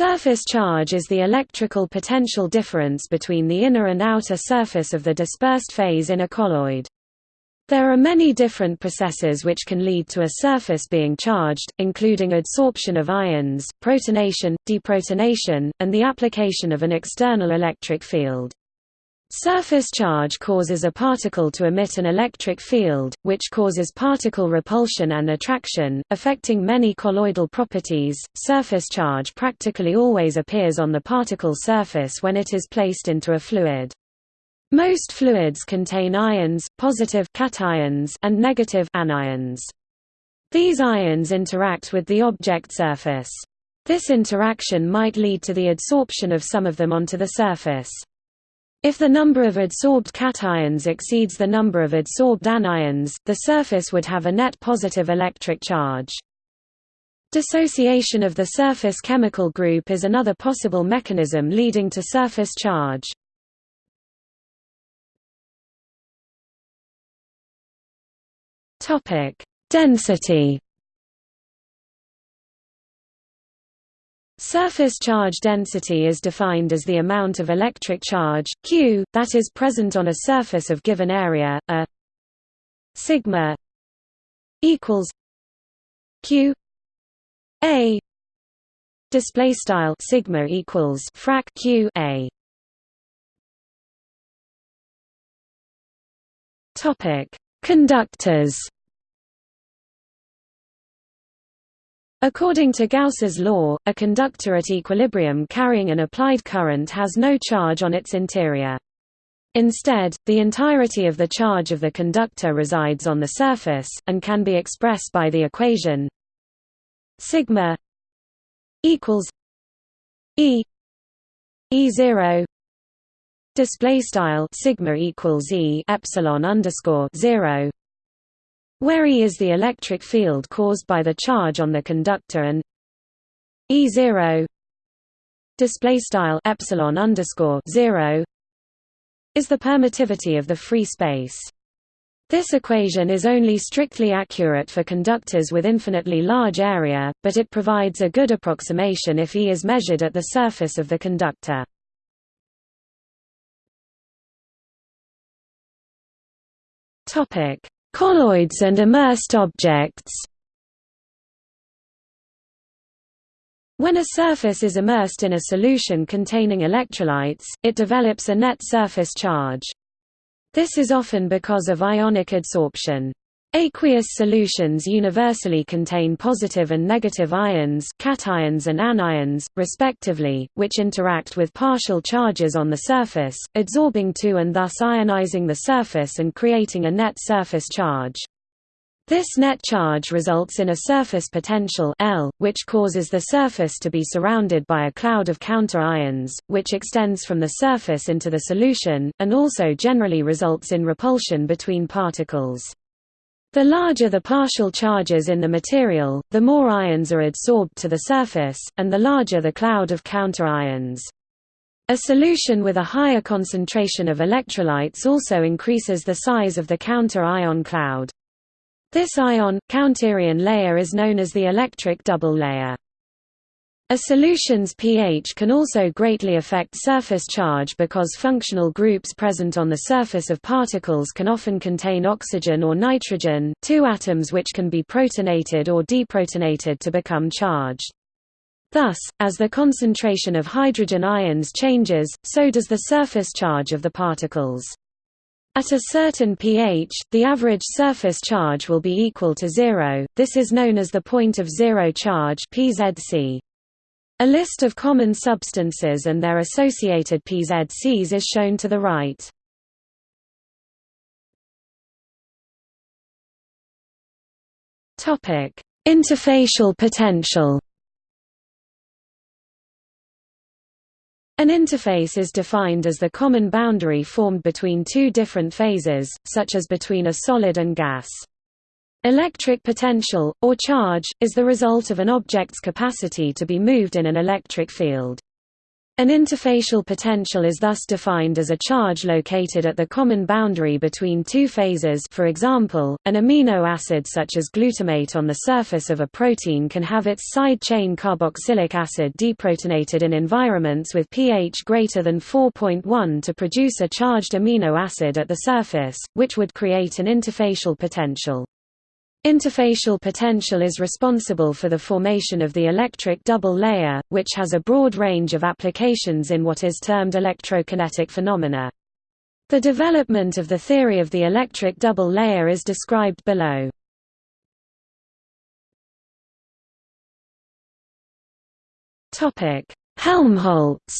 Surface charge is the electrical potential difference between the inner and outer surface of the dispersed phase in a colloid. There are many different processes which can lead to a surface being charged, including adsorption of ions, protonation, deprotonation, and the application of an external electric field. Surface charge causes a particle to emit an electric field, which causes particle repulsion and attraction, affecting many colloidal properties. Surface charge practically always appears on the particle surface when it is placed into a fluid. Most fluids contain ions, positive cations and negative anions. These ions interact with the object surface. This interaction might lead to the adsorption of some of them onto the surface. If the number of adsorbed cations exceeds the number of adsorbed anions, the surface would have a net positive electric charge. Dissociation of the surface chemical group is another possible mechanism leading to surface charge. Density Surface charge density is defined as the amount of electric charge, Q, that is present on a surface of given area, a sigma equals Q A display style sigma equals frac Q A. Topic. Conductors According to Gauss's law, a conductor at equilibrium carrying an applied current has no charge on its interior. Instead, the entirety of the charge of the conductor resides on the surface, and can be expressed by the equation sigma equals e e zero display style sigma equals e epsilon underscore zero where E is the electric field caused by the charge on the conductor and E0 display style epsilon underscore 0 is the permittivity of the free space. This equation is only strictly accurate for conductors with infinitely large area, but it provides a good approximation if E is measured at the surface of the conductor. Topic: Colloids and immersed objects When a surface is immersed in a solution containing electrolytes, it develops a net surface charge. This is often because of ionic adsorption. Aqueous solutions universally contain positive and negative ions cations and anions, respectively, which interact with partial charges on the surface, adsorbing to and thus ionizing the surface and creating a net surface charge. This net charge results in a surface potential L, which causes the surface to be surrounded by a cloud of counter-ions, which extends from the surface into the solution, and also generally results in repulsion between particles. The larger the partial charges in the material, the more ions are adsorbed to the surface, and the larger the cloud of counter-ions. A solution with a higher concentration of electrolytes also increases the size of the counter-ion cloud. This ion, counterion layer is known as the electric double layer. A solution's pH can also greatly affect surface charge because functional groups present on the surface of particles can often contain oxygen or nitrogen, two atoms which can be protonated or deprotonated to become charged. Thus, as the concentration of hydrogen ions changes, so does the surface charge of the particles. At a certain pH, the average surface charge will be equal to zero, this is known as the point of zero charge PZC. A list of common substances and their associated PZCs is shown to the right. Topic: Interfacial potential. An interface is defined as the common boundary formed between two different phases, such as between a solid and gas. Electric potential, or charge, is the result of an object's capacity to be moved in an electric field. An interfacial potential is thus defined as a charge located at the common boundary between two phases for example, an amino acid such as glutamate on the surface of a protein can have its side chain carboxylic acid deprotonated in environments with pH greater than 4.1 to produce a charged amino acid at the surface, which would create an interfacial potential. Interfacial potential is responsible for the formation of the electric double layer, which has a broad range of applications in what is termed electrokinetic phenomena. The development of the theory of the electric double layer is described below. Helmholtz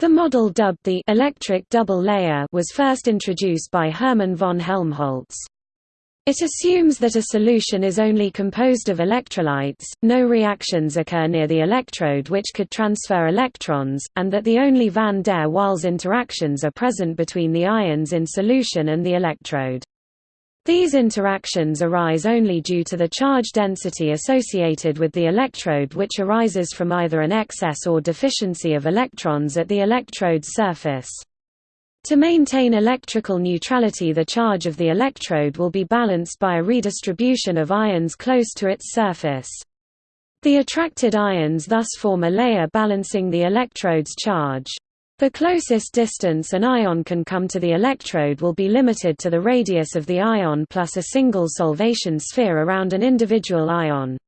The model dubbed the electric double layer was first introduced by Hermann von Helmholtz. It assumes that a solution is only composed of electrolytes, no reactions occur near the electrode which could transfer electrons, and that the only van der Waals interactions are present between the ions in solution and the electrode. These interactions arise only due to the charge density associated with the electrode which arises from either an excess or deficiency of electrons at the electrode's surface. To maintain electrical neutrality the charge of the electrode will be balanced by a redistribution of ions close to its surface. The attracted ions thus form a layer balancing the electrode's charge. The closest distance an ion can come to the electrode will be limited to the radius of the ion plus a single solvation sphere around an individual ion.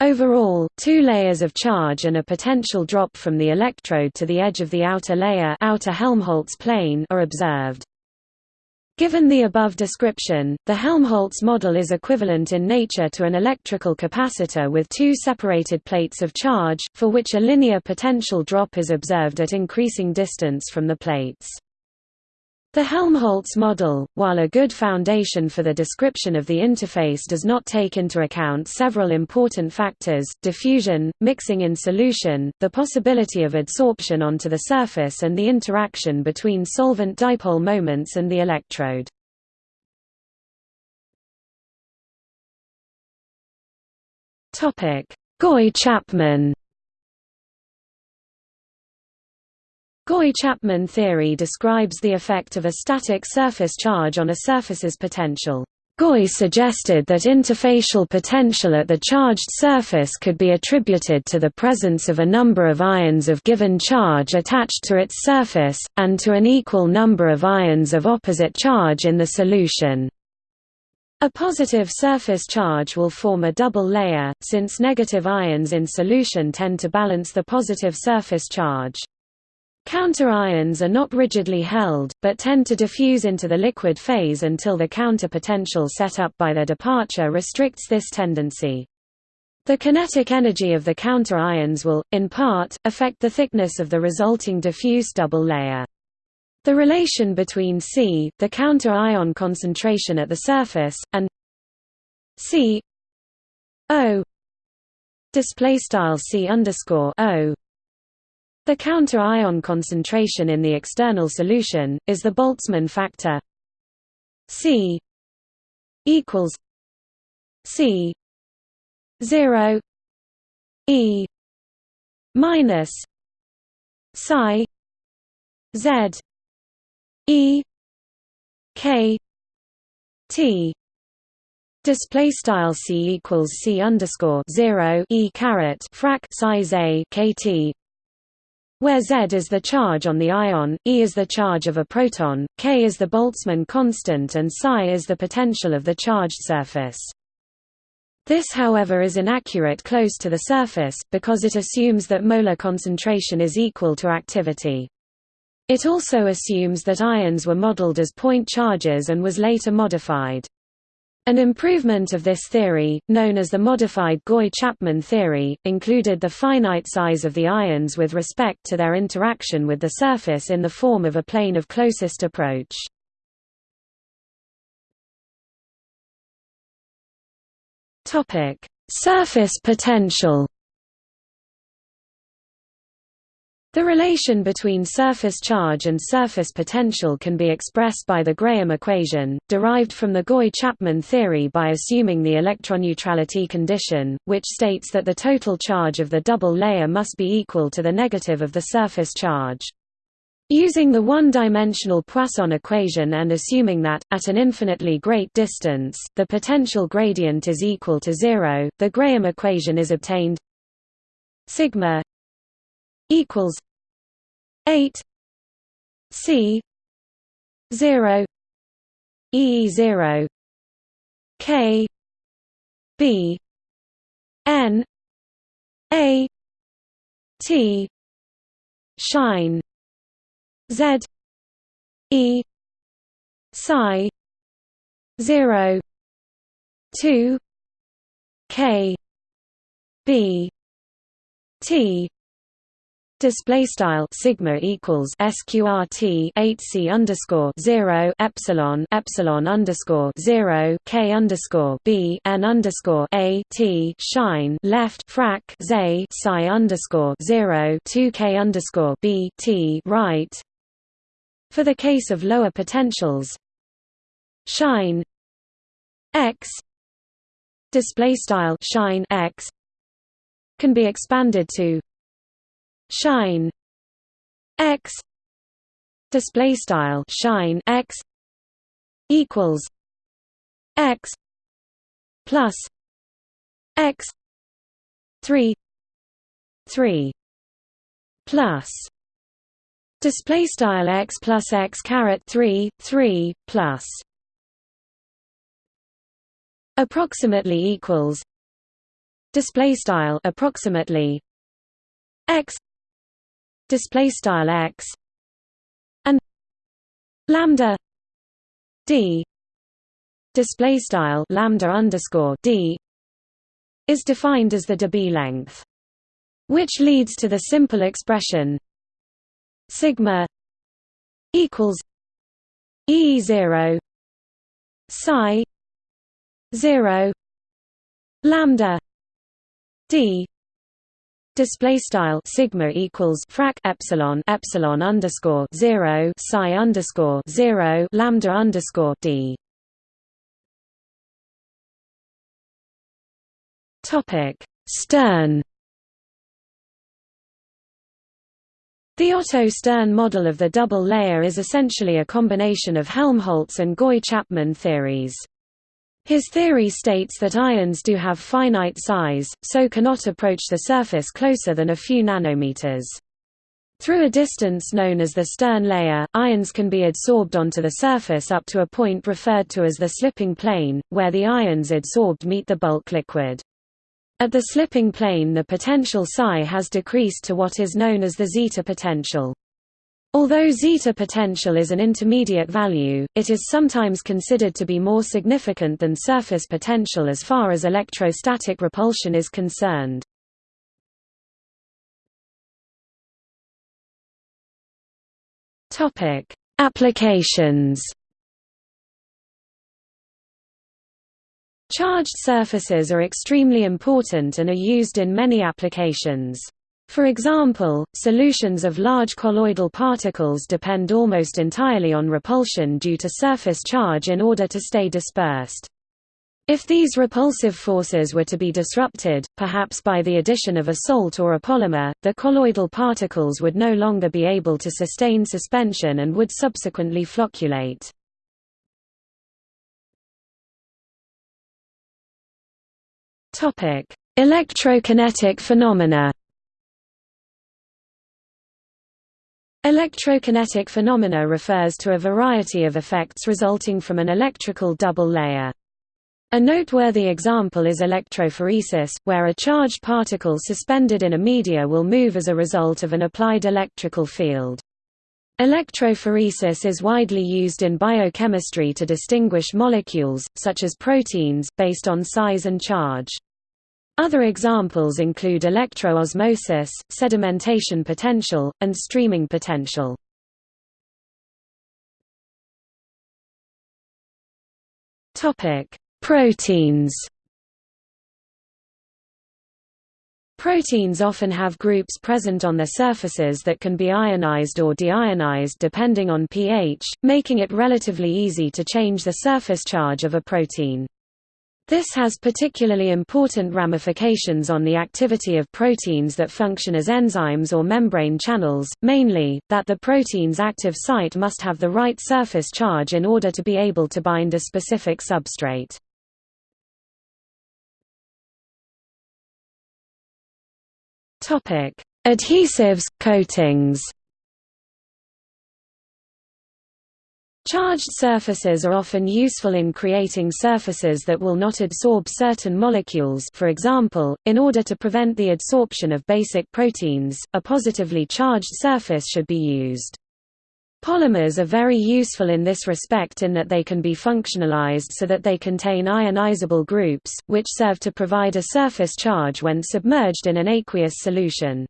Overall, two layers of charge and a potential drop from the electrode to the edge of the outer layer outer Helmholtz plane are observed. Given the above description, the Helmholtz model is equivalent in nature to an electrical capacitor with two separated plates of charge, for which a linear potential drop is observed at increasing distance from the plates. The Helmholtz model, while a good foundation for the description of the interface does not take into account several important factors, diffusion, mixing in solution, the possibility of adsorption onto the surface and the interaction between solvent dipole moments and the electrode. Gouy-Chapman Gouy-Chapman theory describes the effect of a static surface charge on a surface's potential. Gouy suggested that interfacial potential at the charged surface could be attributed to the presence of a number of ions of given charge attached to its surface, and to an equal number of ions of opposite charge in the solution. A positive surface charge will form a double layer, since negative ions in solution tend to balance the positive surface charge. Counter-ions are not rigidly held, but tend to diffuse into the liquid phase until the counter potential set up by their departure restricts this tendency. The kinetic energy of the counter-ions will, in part, affect the thickness of the resulting diffuse double layer. The relation between C, the counter-ion concentration at the surface, and C O display style C underscore O the counter-ion concentration in the external solution, is the Boltzmann factor. C equals C zero E minus psi Z E K T. Display style c equals c underscore zero e caret frac size a kt where Z is the charge on the ion, E is the charge of a proton, K is the Boltzmann constant and psi is the potential of the charged surface. This however is inaccurate close to the surface, because it assumes that molar concentration is equal to activity. It also assumes that ions were modeled as point charges and was later modified. An improvement of this theory, known as the modified Gouy-Chapman theory, included the finite size of the ions with respect to their interaction with the surface in the form of a plane of closest approach. Surface potential The relation between surface charge and surface potential can be expressed by the Grahame equation, derived from the Gouy-Chapman theory by assuming the electroneutrality condition, which states that the total charge of the double layer must be equal to the negative of the surface charge. Using the one-dimensional Poisson equation and assuming that, at an infinitely great distance, the potential gradient is equal to zero, the Grahame equation is obtained sigma equals 8 C 0 E 0 K B N A T shine Z E psi 0 2 K B T Display style sigma equals sqrt 8c underscore zero epsilon epsilon underscore zero k underscore b n underscore a t shine left frac z psi underscore zero two k underscore b t right. For the case of lower potentials, shine x display style shine x can be expanded to shine x display style shine x equals x plus x 3 3 plus display style x plus x caret 3 3 plus approximately equals display style approximately x display style x and lambda d display style lambda underscore d is defined as the Debye length, which leads to the simple expression sigma equals e zero psi zero lambda d display style sigma equals frac epsilon epsilon underscore 0 psi underscore 0 lambda underscore d. Topic. Stern. The Otto Stern model of the double layer is essentially a combination of Helmholtz and Gouy-Chapman theories. His theory states that ions do have finite size, so cannot approach the surface closer than a few nanometers. Through a distance known as the Stern layer, ions can be adsorbed onto the surface up to a point referred to as the slipping plane, where the ions adsorbed meet the bulk liquid. At the slipping plane the potential psi has decreased to what is known as the zeta potential. Although zeta potential is an intermediate value, it is sometimes considered to be more significant than surface potential as far as electrostatic repulsion is concerned. Topic: Applications. Charged surfaces are extremely important and are used in many applications. For example, solutions of large colloidal particles depend almost entirely on repulsion due to surface charge in order to stay dispersed. If these repulsive forces were to be disrupted, perhaps by the addition of a salt or a polymer, the colloidal particles would no longer be able to sustain suspension and would subsequently flocculate. Electrokinetic phenomena Electrokinetic phenomena refers to a variety of effects resulting from an electrical double layer. A noteworthy example is electrophoresis, where a charged particle suspended in a media will move as a result of an applied electrical field. Electrophoresis is widely used in biochemistry to distinguish molecules, such as proteins, based on size and charge. Other examples include electroosmosis, sedimentation potential, and streaming potential. Proteins. Proteins often have groups present on their surfaces that can be ionized or deionized depending on pH, making it relatively easy to change the surface charge of a protein. This has particularly important ramifications on the activity of proteins that function as enzymes or membrane channels, mainly, that the protein's active site must have the right surface charge in order to be able to bind a specific substrate. Adhesives, coatings Charged surfaces are often useful in creating surfaces that will not adsorb certain molecules for example, in order to prevent the adsorption of basic proteins, a positively charged surface should be used. Polymers are very useful in this respect in that they can be functionalized so that they contain ionizable groups, which serve to provide a surface charge when submerged in an aqueous solution.